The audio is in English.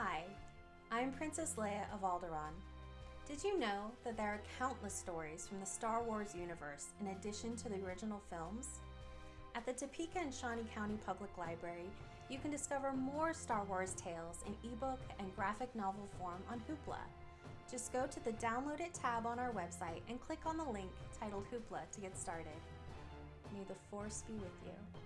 Hi, I'm Princess Leia of Alderaan. Did you know that there are countless stories from the Star Wars universe in addition to the original films? At the Topeka and Shawnee County Public Library, you can discover more Star Wars tales in ebook and graphic novel form on Hoopla. Just go to the Download It tab on our website and click on the link titled Hoopla to get started. May the Force be with you.